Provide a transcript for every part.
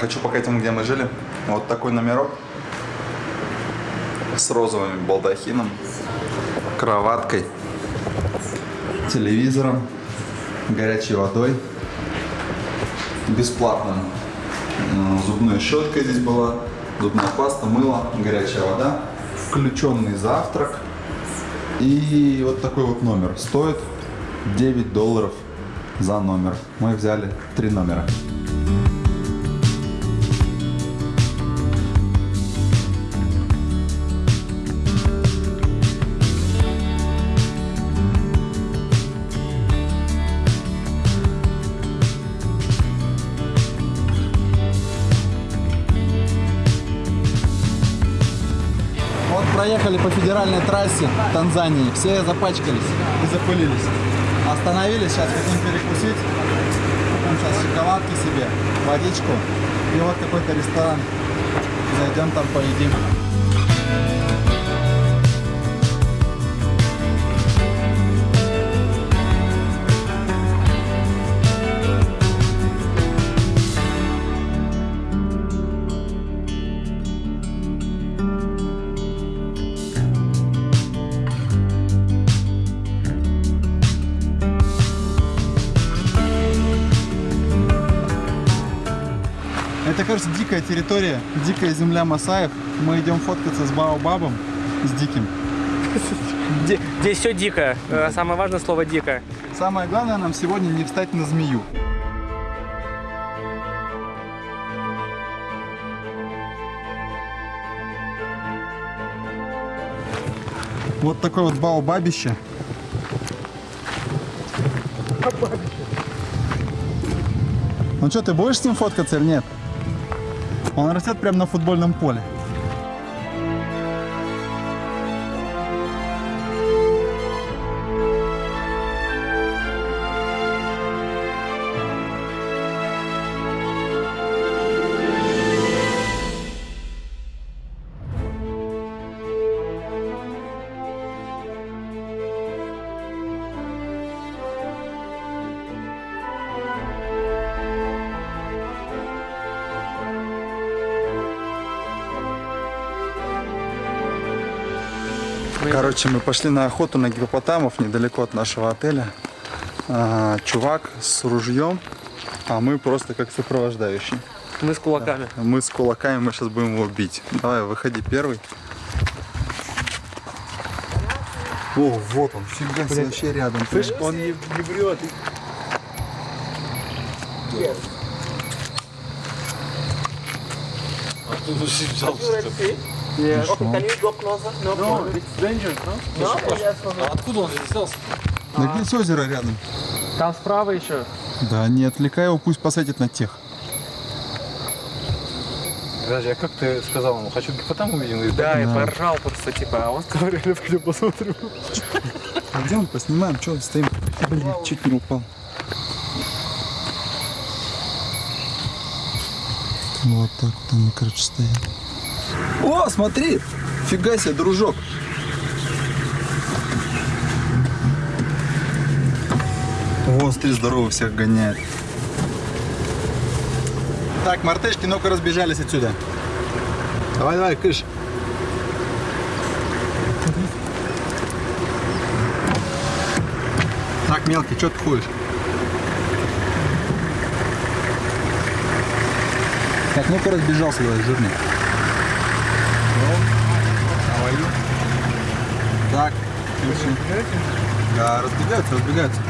хочу показать вам, где мы жили. Вот такой номерок с розовым балдахином, кроваткой, телевизором, горячей водой, бесплатным зубной щеткой здесь была, зубная паста, мыло, горячая вода, включенный завтрак и вот такой вот номер. Стоит 9 долларов за номер. Мы взяли три номера. Проехали по федеральной трассе Танзании. Все запачкались и запылились. Остановились, сейчас хотим перекусить. Купим сейчас шоколадки себе, водичку. И вот какой-то ресторан. Зайдем там поедим. Кажется, дикая территория, дикая земля Масаев. Мы идем фоткаться с Баобабом, с диким. Ди- Здесь все дико. Э, Самое важное слово дико. Самое главное нам сегодня не встать на змею. Вот такое вот баобабище. Ну что, ты будешь с ним фоткаться или нет? Он растет прямо на футбольном поле. Короче, мы пошли на охоту на гипопотамов недалеко от нашего отеля. А, чувак с ружьем, а мы просто как сопровождающие. Мы с кулаками. Мы с кулаками, мы сейчас будем его бить. Давай, выходи первый. О, вот он, фига вообще рядом. Слышь, он не, не врет. Yeah. Okay, can you go closer? No, no it's dangerous, no? No, yes, no. Откуда он здесь взялся? Да здесь озеро рядом. Там справа еще. Да, не отвлекай его, пусть посадит на тех. Подожди, а как ты сказал ему? Хочу гипотам увидим? Да, так? и поржал просто, типа, а он сказал, реально пойдем посмотрим. Пойдем поснимаем, что стоим. Блин, чуть не упал. Вот так вот они, короче, стоят. О, смотри! Фига себе, дружок. О, смотри, здорово всех гоняет. Так, мартышки, ну-ка разбежались отсюда. Давай, давай, кыш. Так, мелкий, что ты ходишь? Так, ну-ка разбежался, давай, жирный. Давай. Так, слушай. Да, разбегаются, разбегаются.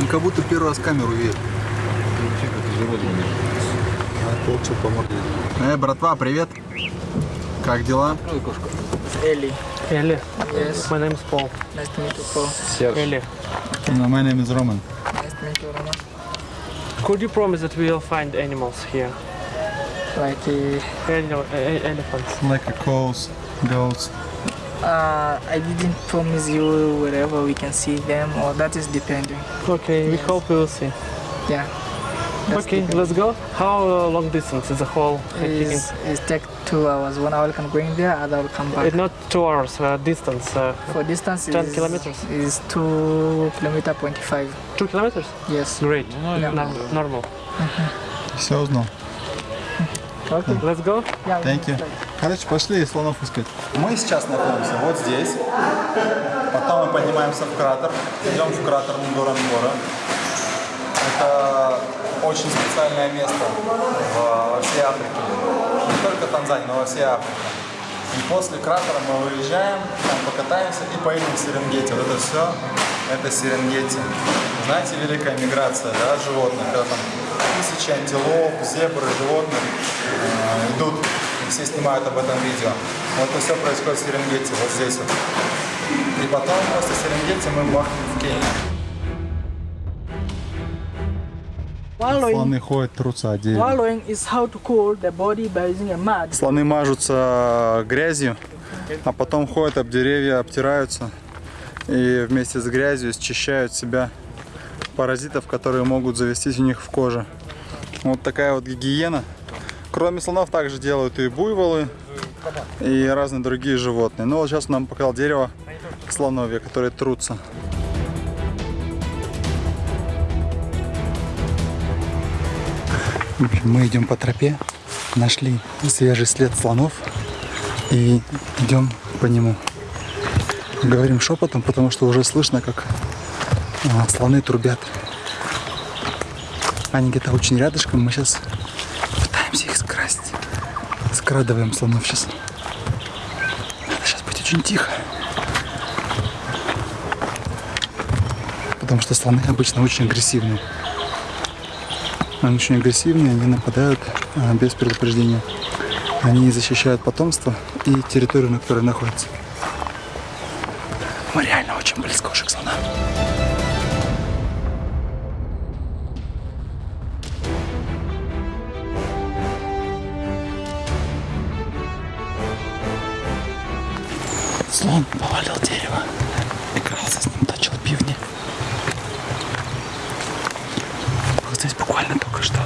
Ну, как будто первый раз камеру видят. А, получил по морде. Эй, братва, привет. Как дела? Ellie. Элли. Yes. My name is Paul. Nice to meet you, Paul. Элли. No, my name is Roman. Nice to meet you, Roman. Could you promise that we'll find animals here? Like, uh, Ele- e- elephants. Like a cows, goats. uh, I didn't promise you wherever we can see them, or that is depending. Okay, we hope we will see. Yeah. That's Okay, depending. let's go. How uh, long distance is the whole hiking? It's, it's take two hours. One hour can go in there, other will come back. It's not two hours uh, distance. Uh, For distance, 10 is, kilometers. is two kilometer point five. Two kilometers? Yes. Great. Nor- Normal. Все узнал. Okay. Let's go. Yeah. Thank you. Короче, пошли слонов искать. Мы сейчас находимся вот здесь. Потом мы поднимаемся в кратер. Идем в кратер Нгорангора. Это очень специальное место во всей Африке. Не только Танзании, но во всей Африке. И после кратера мы выезжаем, там покатаемся и поедем в Серенгети. Вот это все, это Серенгети. Знаете, великая миграция да, животных, когда там тысячи антилоп, зебры, животных э, идут, и все снимают об этом видео. Вот это все происходит в Серенгети, вот здесь вот. И потом после Серенгети мы бахнем в Кению. Body by using a mud. Слоны мажутся грязью, а потом ходят об деревья, обтираются и вместе с грязью счищают себя паразитов, которые могут завестись у них в коже. Вот такая вот гигиена. Кроме слонов также делают и буйволы, и разные другие животные. Но вот сейчас нам показал дерево слоновья, которые трутся. Мы идем по тропе, нашли свежий след слонов и идем по нему. Говорим шепотом, потому что уже слышно, как а, слоны трубят. Они где-то очень рядышком, мы сейчас пытаемся их скрасть. Скрадываем слонов сейчас. Надо сейчас быть очень тихо. Потому что слоны обычно очень агрессивные. Они очень агрессивные, они нападают а, без предупреждения. Они защищают потомство и территорию, на которой находятся. Мы реально очень близко уже к слонам. Слон повалил дерево. Игрался с ним, точил пивни. Вот здесь буквально только что.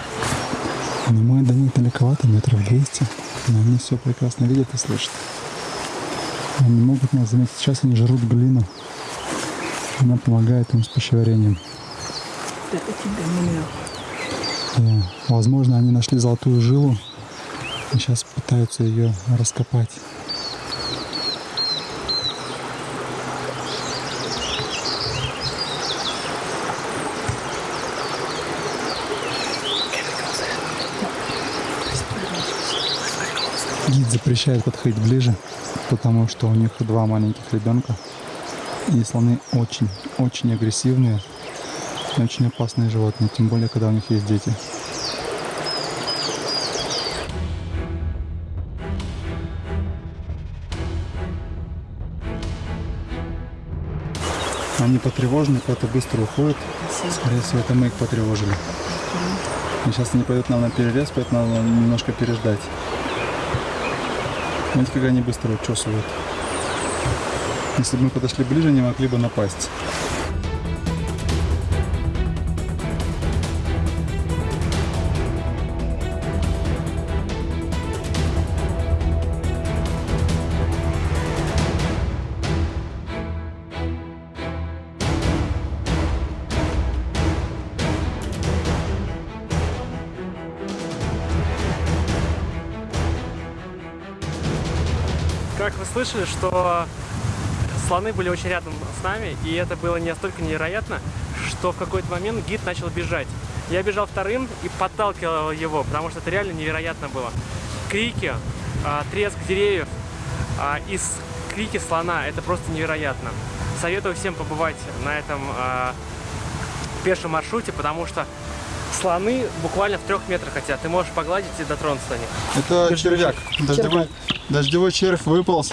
Но мы до них далековато, метров 200. Но они все прекрасно видят и слышат. Они могут нас заметить. Сейчас они жрут глину. Она помогает им с пищеварением. The mineral. И, возможно, они нашли золотую жилу и сейчас пытаются ее раскопать. Гид запрещает подходить ближе, потому что у них два маленьких ребенка. И слоны очень, очень агрессивные очень опасные животные, тем более, когда у них есть дети. Они потревожены, куда-то быстро уходят. Скорее всего, это мы их потревожили. И сейчас они пойдут нам на перерез, поэтому надо немножко переждать. Видите, как они быстро учесывают. Если бы мы подошли ближе, они могли бы напасть. Как вы слышали, что слоны были очень рядом с нами, и это было настолько невероятно, что в какой-то момент гид начал бежать. Я бежал вторым и подталкивал его, потому что это реально невероятно было. Крики, а, треск деревьев а, и крики слона – это просто невероятно. Советую всем побывать на этом а, пешем маршруте, потому что слоны буквально в трех метрах хотят. Ты можешь погладить и дотронуться до них. Это червяк. Дождевой, дождевой червь выполз.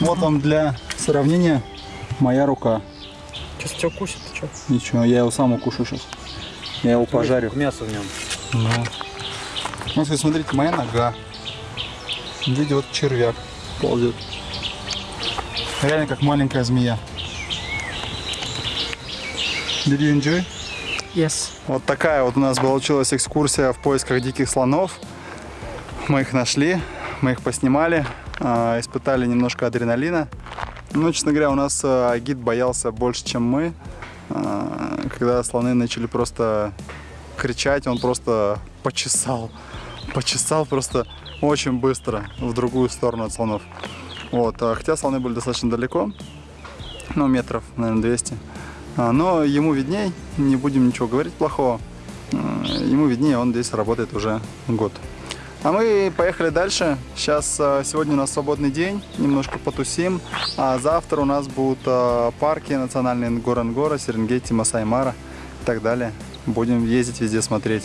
Вот вам для сравнения моя рука. Сейчас тебя укусит, ты что? Ничего, я его сам укушу сейчас. Я его пожарю. Мясо в нем. Ну. Вот, смотрите, моя нога. Видите, вот червяк ползет. Реально как маленькая змея. Did you enjoy? Yes. Вот такая вот у нас получилась экскурсия в поисках диких слонов. Мы их нашли, мы их поснимали, а, испытали немножко адреналина. Ну, честно говоря, у нас а, гид боялся больше, чем мы. А, Когда слоны начали просто кричать, он просто почесал. Почесал просто очень быстро в другую сторону от слонов. Вот. Хотя слоны были достаточно далеко, ну, метров, наверное, 200. А, Но ему видней, не будем ничего говорить плохого. А, Ему виднее, он здесь работает уже год. А мы поехали дальше. Сейчас а, сегодня у нас свободный день, немножко потусим. А завтра у нас будут парки национальные Нгоронгора, Серенгети, Масаймара и так далее. Будем ездить везде смотреть.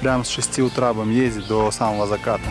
Прям с 6 утра будем ездить до самого заката.